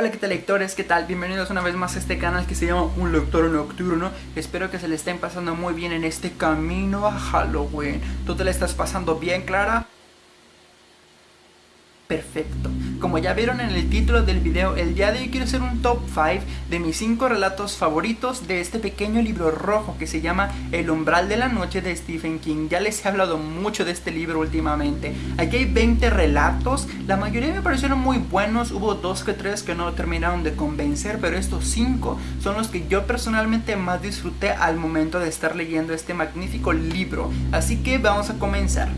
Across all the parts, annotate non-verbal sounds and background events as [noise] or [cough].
Hola qué tal lectores, qué tal, bienvenidos una vez más a este canal que se llama Un Lector Nocturno Espero que se le estén pasando muy bien en este camino a Halloween ¿Tú te le estás pasando bien Clara? perfecto. Como ya vieron en el título del video, el día de hoy quiero hacer un top 5 de mis 5 relatos favoritos de este pequeño libro rojo que se llama El umbral de la noche de Stephen King. Ya les he hablado mucho de este libro últimamente. Aquí hay 20 relatos, la mayoría me parecieron muy buenos, hubo dos que tres que no terminaron de convencer, pero estos 5 son los que yo personalmente más disfruté al momento de estar leyendo este magnífico libro. Así que vamos a comenzar.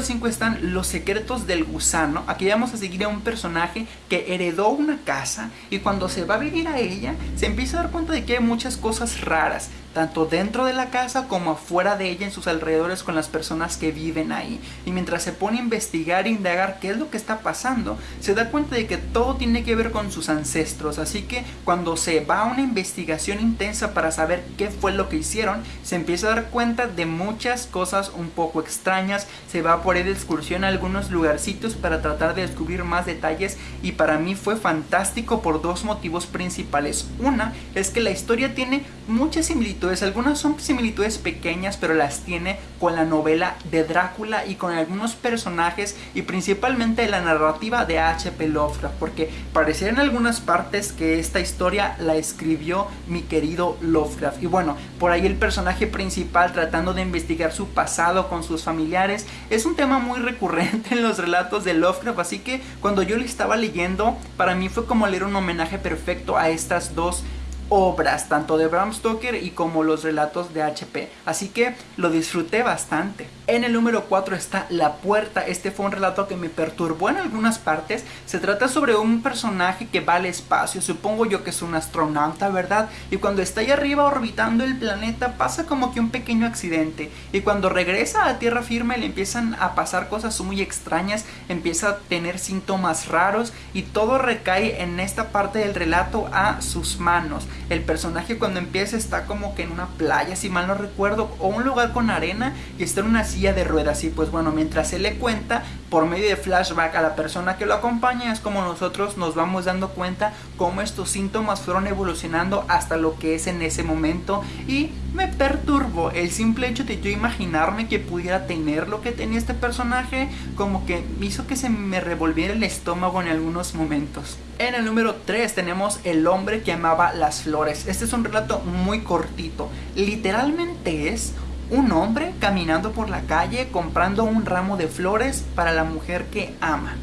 Número 5 están Los secretos del gusano. Aquí vamos a seguir a un personaje que heredó una casa y cuando se va a vivir a ella se empieza a dar cuenta de que hay muchas cosas raras tanto dentro de la casa como afuera de ella en sus alrededores con las personas que viven ahí. Y mientras se pone a investigar e indagar qué es lo que está pasando, se da cuenta de que todo tiene que ver con sus ancestros. Así que cuando se va a una investigación intensa para saber qué fue lo que hicieron, se empieza a dar cuenta de muchas cosas un poco extrañas. Se va por de excursión a algunos lugarcitos para tratar de descubrir más detalles y para mí fue fantástico por dos motivos principales. Una es que la historia tiene muchas similitudes algunas son similitudes pequeñas pero las tiene con la novela de Drácula y con algunos personajes y principalmente la narrativa de H.P. Lovecraft porque pareciera en algunas partes que esta historia la escribió mi querido Lovecraft y bueno, por ahí el personaje principal tratando de investigar su pasado con sus familiares es un tema muy recurrente en los relatos de Lovecraft así que cuando yo le estaba leyendo para mí fue como leer un homenaje perfecto a estas dos obras, tanto de Bram Stoker y como los relatos de HP. Así que lo disfruté bastante. En el número 4 está La Puerta. Este fue un relato que me perturbó en algunas partes. Se trata sobre un personaje que va al espacio. Supongo yo que es un astronauta, ¿verdad? Y cuando está ahí arriba orbitando el planeta pasa como que un pequeño accidente. Y cuando regresa a tierra firme le empiezan a pasar cosas muy extrañas. Empieza a tener síntomas raros y todo recae en esta parte del relato a sus manos. El personaje cuando empieza está como que en una playa, si mal no recuerdo, o un lugar con arena y está en una silla de ruedas. Y pues bueno, mientras se le cuenta, por medio de flashback a la persona que lo acompaña, es como nosotros nos vamos dando cuenta cómo estos síntomas fueron evolucionando hasta lo que es en ese momento. Y me perturbó el simple hecho de yo imaginarme que pudiera tener lo que tenía este personaje, como que hizo que se me revolviera el estómago en algunos momentos. En el número 3 tenemos El hombre que amaba las flores. Este es un relato muy cortito. Literalmente es un hombre caminando por la calle comprando un ramo de flores para la mujer que ama.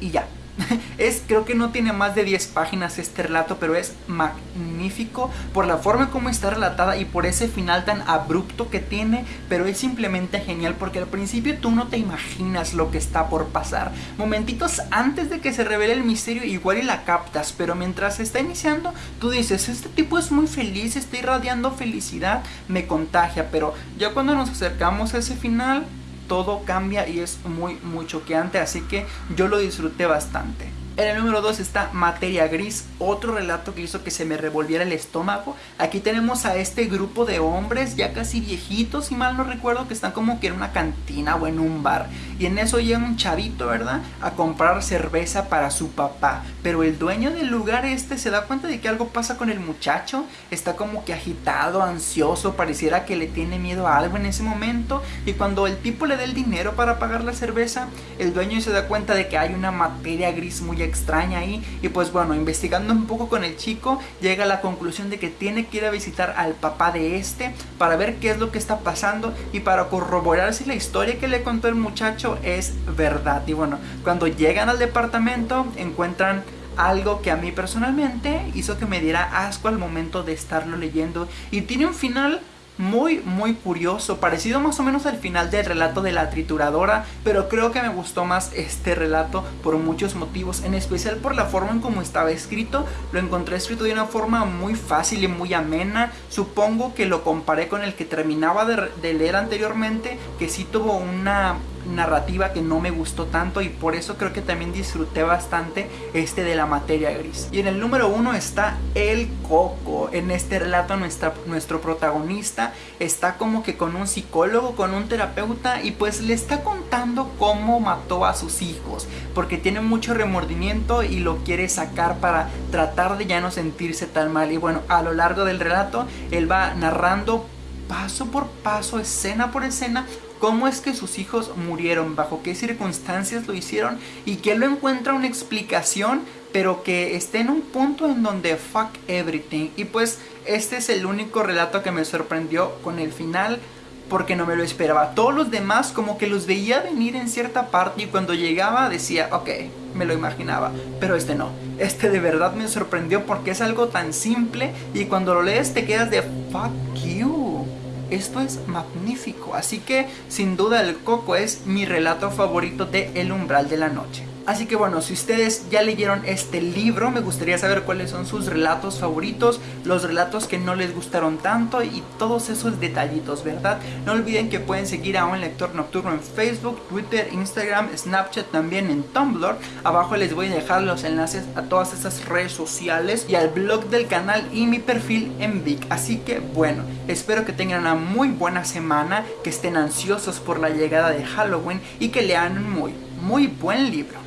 Y ya. [laughs] es, creo que no tiene más de 10 páginas este relato, pero es magnífico por la forma como está relatada y por ese final tan abrupto que tiene, pero es simplemente genial porque al principio tú no te imaginas lo que está por pasar. Momentitos antes de que se revele el misterio igual y la captas, pero mientras está iniciando tú dices, este tipo es muy feliz, está irradiando felicidad, me contagia, pero ya cuando nos acercamos a ese final todo cambia y es muy muy choqueante, así que yo lo disfruté bastante. En el número 2 está Materia Gris, otro relato que hizo que se me revolviera el estómago. Aquí tenemos a este grupo de hombres ya casi viejitos, si mal no recuerdo, que están como que en una cantina o en un bar. Y en eso llega un chavito, ¿verdad? A comprar cerveza para su papá. Pero el dueño del lugar este se da cuenta de que algo pasa con el muchacho. Está como que agitado, ansioso, pareciera que le tiene miedo a algo en ese momento. Y cuando el tipo le da el dinero para pagar la cerveza, el dueño se da cuenta de que hay una materia gris muy extraña ahí y pues bueno, investigando un poco con el chico llega a la conclusión de que tiene que ir a visitar al papá de este para ver qué es lo que está pasando y para corroborar si la historia que le contó el muchacho es verdad. Y bueno, cuando llegan al departamento encuentran algo que a mí personalmente hizo que me diera asco al momento de estarlo leyendo y tiene un final muy muy curioso, parecido más o menos al final del relato de la trituradora, pero creo que me gustó más este relato por muchos motivos, en especial por la forma en cómo estaba escrito, lo encontré escrito de una forma muy fácil y muy amena, supongo que lo comparé con el que terminaba de, leer anteriormente, que sí tuvo una narrativa que no me gustó tanto y por eso creo que también disfruté bastante este de la materia gris. Y en el número uno está El Coco. En este relato nuestra, nuestro protagonista está como que con un psicólogo, con un terapeuta y pues le está contando cómo mató a sus hijos porque tiene mucho remordimiento y lo quiere sacar para tratar de ya no sentirse tan mal. Y bueno, a lo largo del relato él va narrando paso por paso, escena por escena, cómo es que sus hijos murieron, bajo qué circunstancias lo hicieron y que él lo encuentra una explicación, pero que esté en un punto en donde fuck everything. Y pues este es el único relato que me sorprendió con el final porque no me lo esperaba. Todos los demás como que los veía venir en cierta parte y cuando llegaba decía, ok, me lo imaginaba, pero este no. Este de verdad me sorprendió porque es algo tan simple y cuando lo lees te quedas de fuck you esto es magnífico, así que sin duda el Coco es mi relato favorito de El umbral de la noche. Así que bueno, si ustedes ya leyeron este libro, me gustaría saber cuáles son sus relatos favoritos, los relatos que no les gustaron tanto y todos esos detallitos, ¿verdad? No olviden que pueden seguir a Un Lector Nocturno en Facebook, Twitter, Instagram, Snapchat, también en Tumblr. Abajo les voy a dejar los enlaces a todas estas redes sociales y al blog del canal y mi perfil en Vic. Así que bueno, espero que tengan una muy buena semana, que estén ansiosos por la llegada de Halloween y que lean un muy, muy buen libro.